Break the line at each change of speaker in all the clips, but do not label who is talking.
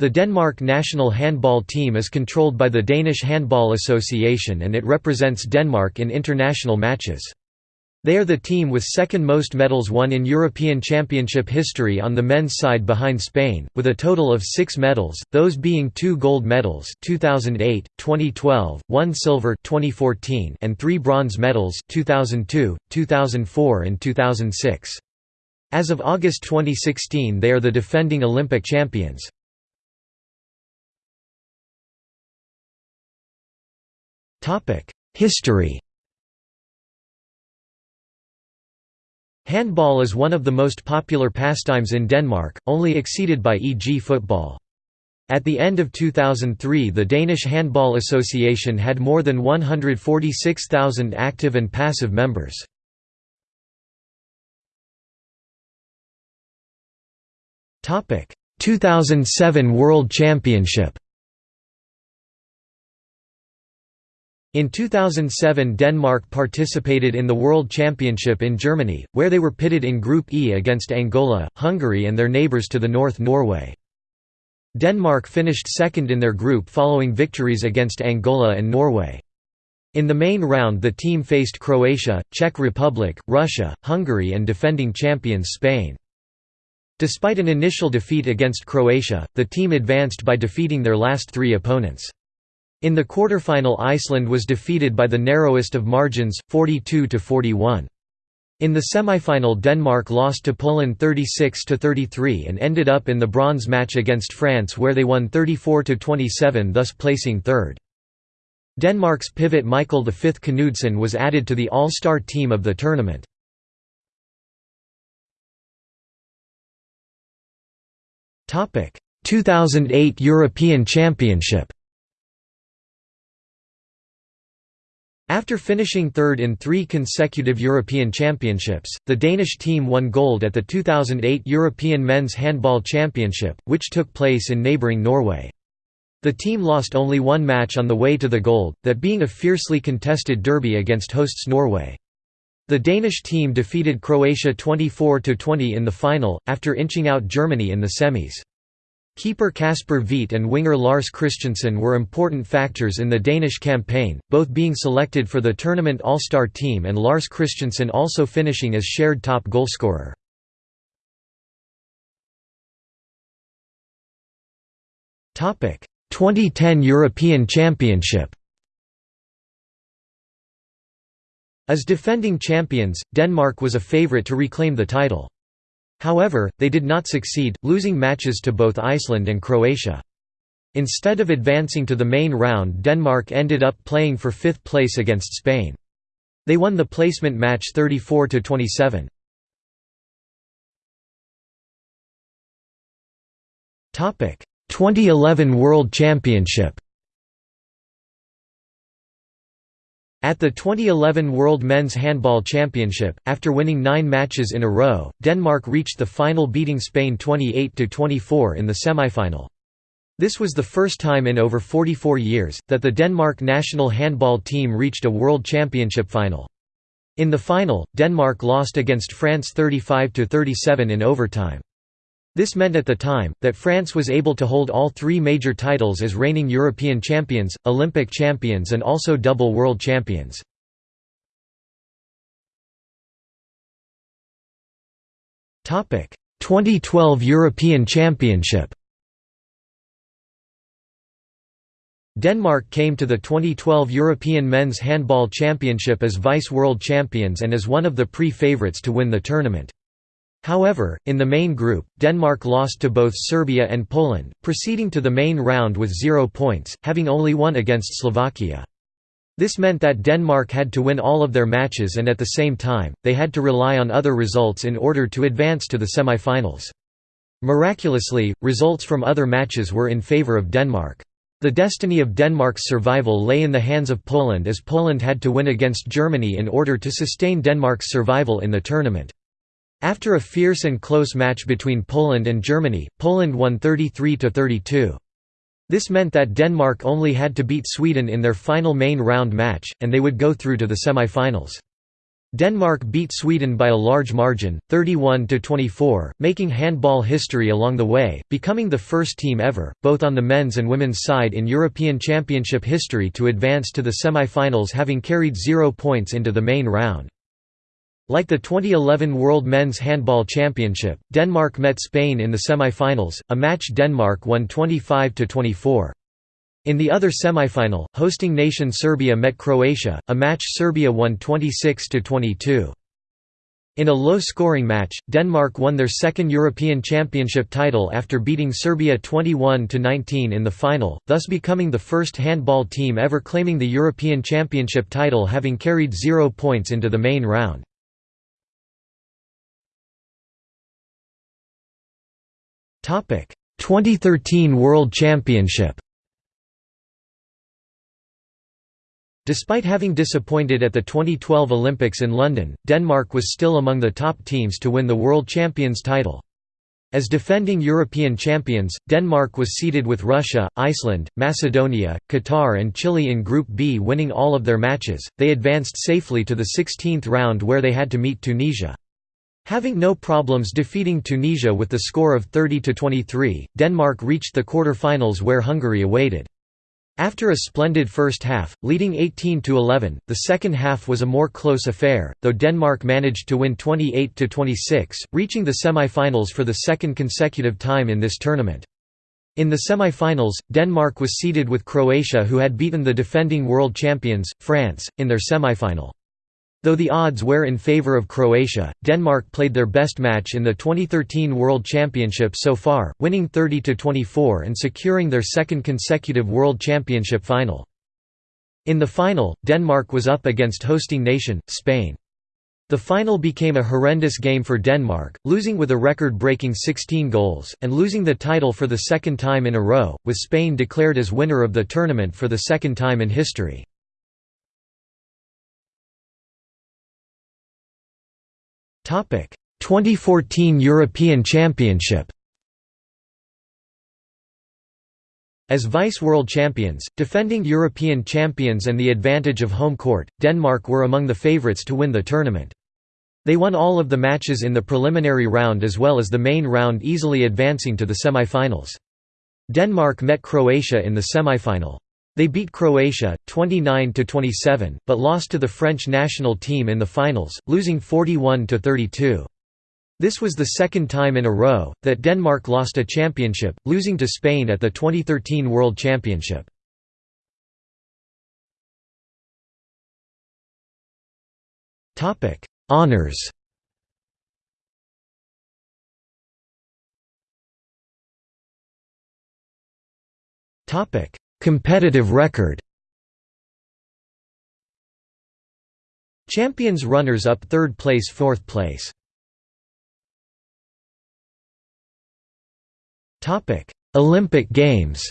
The Denmark national handball team is controlled by the Danish Handball Association and it represents Denmark in international matches. They are the team with second most medals won in European Championship history on the men's side behind Spain, with a total of six medals, those being two gold medals 2008, 2012, one silver 2014, and three bronze medals 2002, 2004 and 2006. As of August 2016 they are the defending Olympic champions. History Handball is one of the most popular pastimes in Denmark, only exceeded by e.g. football. At the end of 2003 the Danish Handball Association had more than 146,000 active and passive members. Topic: 2007 World Championship In 2007 Denmark participated in the World Championship in Germany, where they were pitted in Group E against Angola, Hungary and their neighbours to the north Norway. Denmark finished second in their group following victories against Angola and Norway. In the main round the team faced Croatia, Czech Republic, Russia, Hungary and defending champions Spain. Despite an initial defeat against Croatia, the team advanced by defeating their last three opponents. In the quarterfinal Iceland was defeated by the narrowest of margins, 42–41. In the semifinal Denmark lost to Poland 36–33 and ended up in the bronze match against France where they won 34–27 thus placing third. Denmark's pivot Michael V Knudsen was added to the all-star team of the tournament. Topic: 2008 European Championship. After finishing third in three consecutive European Championships, the Danish team won gold at the 2008 European Men's Handball Championship, which took place in neighbouring Norway. The team lost only one match on the way to the gold, that being a fiercely contested derby against hosts Norway. The Danish team defeated Croatia 24–20 in the final, after inching out Germany in the semis. Keeper Kasper Hvidt and winger Lars Christensen were important factors in the Danish campaign, both being selected for the tournament all-star team and Lars Christensen also finishing as shared top goalscorer. Topic: 2010 European Championship. As defending champions, Denmark was a favourite to reclaim the title. However, they did not succeed, losing matches to both Iceland and Croatia. Instead of advancing to the main round Denmark ended up playing for fifth place against Spain. They won the placement match 34–27. Topic: 2011 World Championship. At the 2011 World Men's Handball Championship, after winning nine matches in a row, Denmark reached the final beating Spain 28–24 in the semifinal. This was the first time in over 44 years, that the Denmark national handball team reached a World Championship final. In the final, Denmark lost against France 35–37 in overtime. This meant at the time, that France was able to hold all three major titles as reigning European champions, Olympic champions and also double world champions. Topic: 2012 European Championship. Denmark came to the 2012 European Men's Handball Championship as vice-world champions and as one of the pre-favourites to win the tournament. However, in the main group, Denmark lost to both Serbia and Poland, proceeding to the main round with zero points, having only won against Slovakia. This meant that Denmark had to win all of their matches and at the same time, they had to rely on other results in order to advance to the semi-finals. Miraculously, results from other matches were in favour of Denmark. The destiny of Denmark's survival lay in the hands of Poland as Poland had to win against Germany in order to sustain Denmark's survival in the tournament. After a fierce and close match between Poland and Germany, Poland won 33–32. This meant that Denmark only had to beat Sweden in their final main round match, and they would go through to the semi-finals. Denmark beat Sweden by a large margin, 31 to 24, making handball history along the way, becoming the first team ever, both on the men's and women's side in European Championship history to advance to the semi-finals having carried 0 points into the main round. Like the 2011 World Men's Handball Championship, Denmark met Spain in the semi-finals, a match Denmark won 25 to 24. In the other semifinal, hosting nation Serbia met Croatia, a match Serbia won 26–22. In a low-scoring match, Denmark won their second European Championship title after beating Serbia 21–19 in the final, thus becoming the first handball team ever claiming the European Championship title having carried zero points into the main round. 2013 World Championship. Despite having disappointed at the 2012 Olympics in London, Denmark was still among the top teams to win the World Champions title. As defending European champions, Denmark was seeded with Russia, Iceland, Macedonia, Qatar and Chile in Group B winning all of their matches, they advanced safely to the 16th round where they had to meet Tunisia. Having no problems defeating Tunisia with the score of 30–23, Denmark reached the quarter-finals where Hungary awaited. After a splendid first half, leading 18–11, the second half was a more close affair, though Denmark managed to win 28–26, reaching the semi-finals for the second consecutive time in this tournament. In the semi-finals, Denmark was seeded with Croatia who had beaten the defending world champions, France, in their semi-final. Though the odds were in favour of Croatia, Denmark played their best match in the 2013 World Championship so far, winning 30–24 and securing their second consecutive World Championship final. In the final, Denmark was up against hosting nation, Spain. The final became a horrendous game for Denmark, losing with a record-breaking 16 goals, and losing the title for the second time in a row, with Spain declared as winner of the tournament for the second time in history. 2014 European Championship As vice-world champions, defending European champions and the advantage of home court, Denmark were among the favourites to win the tournament. They won all of the matches in the preliminary round as well as the main round easily advancing to the semi-finals. Denmark met Croatia in the semi-final. They beat Croatia, 29–27, but lost to the French national team in the finals, losing 41–32. This was the second time in a row, that Denmark lost a championship, losing to Spain at the 2013 World Championship. Honours Topic Competitive record. Champions runners-up third place fourth place. Olympic Games.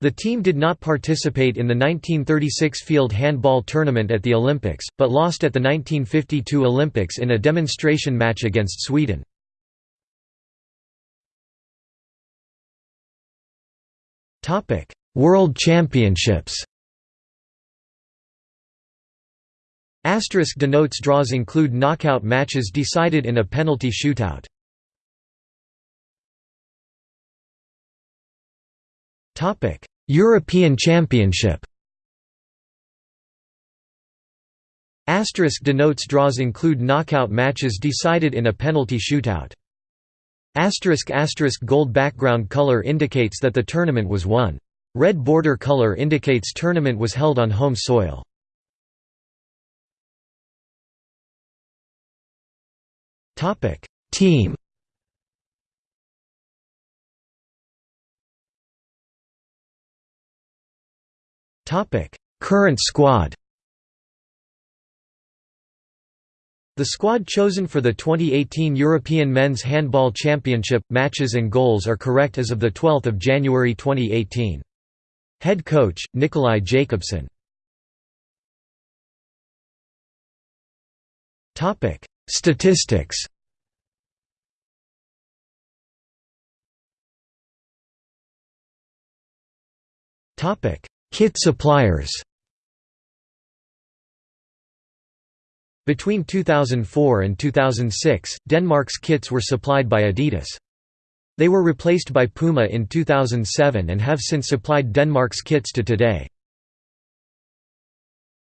The team did not participate in the 1936 field handball tournament at the Olympics, but lost at the 1952 Olympics in a demonstration match against Sweden. World Championships Asterisk denotes draws include knockout matches decided in a penalty shootout. Topic: European Championship Asterisk denotes draws include knockout matches decided in a penalty shootout. Asterisk asterisk gold background color indicates that the tournament was won. Red border color indicates tournament was held on home soil. Topic: Team. Topic: Current squad. The squad chosen for the 2018 European Men's Handball Championship, matches and goals are correct as of 12 January 2018. Head coach, Nikolai Jacobsen Statistics. Kit suppliers Between 2004 and 2006, Denmark's kits were supplied by Adidas. They were replaced by Puma in 2007 and have since supplied Denmark's kits to today.